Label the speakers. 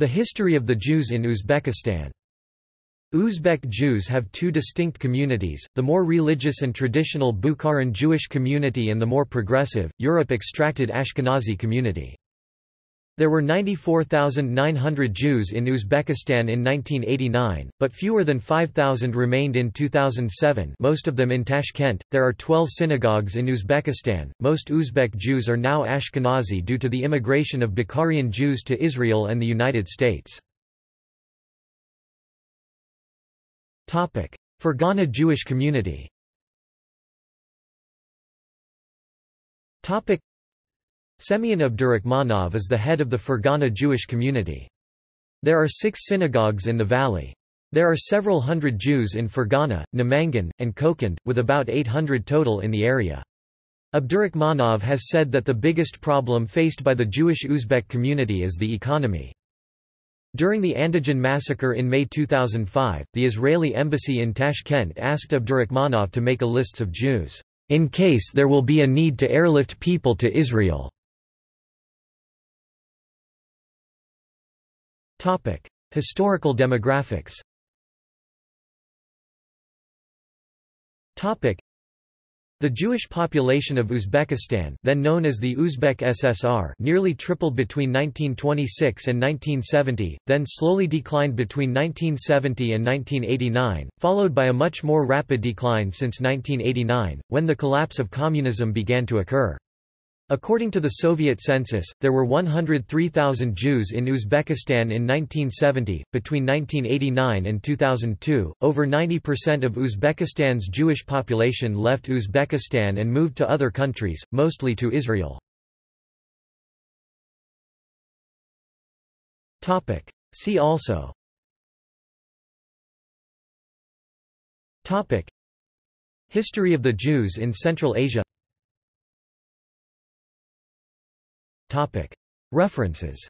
Speaker 1: The history of the Jews in Uzbekistan Uzbek Jews have two distinct communities, the more religious and traditional Bukharan Jewish community and the more progressive, Europe-extracted Ashkenazi community. There were 94,900 Jews in Uzbekistan in 1989, but fewer than 5,000 remained in 2007 most of them in Tashkent. There are 12 synagogues in Uzbekistan. Most Uzbek Jews are now Ashkenazi due to the immigration of Bukharian Jews to Israel and the United States. Topic: Fergana Jewish community Semyon Abdurakhmanov is the head of the Fergana Jewish community. There are six synagogues in the valley. There are several hundred Jews in Fergana, Namangan, and Kokand, with about 800 total in the area. Abdurakhmanov has said that the biggest problem faced by the Jewish Uzbek community is the economy. During the Andijan massacre in May 2005, the Israeli embassy in Tashkent asked Abdurakhmanov to make a list of Jews, in case there will be a need to airlift people to Israel. Topic: Historical demographics. Topic: The Jewish population of Uzbekistan, then known as the Uzbek SSR, nearly tripled between 1926 and 1970, then slowly declined between 1970 and 1989, followed by a much more rapid decline since 1989, when the collapse of communism began to occur. According to the Soviet census, there were 103,000 Jews in Uzbekistan in 1970. Between 1989 and 2002, over 90% of Uzbekistan's Jewish population left Uzbekistan and moved to other countries, mostly to Israel. Topic. See also Topic. History of the Jews in Central Asia References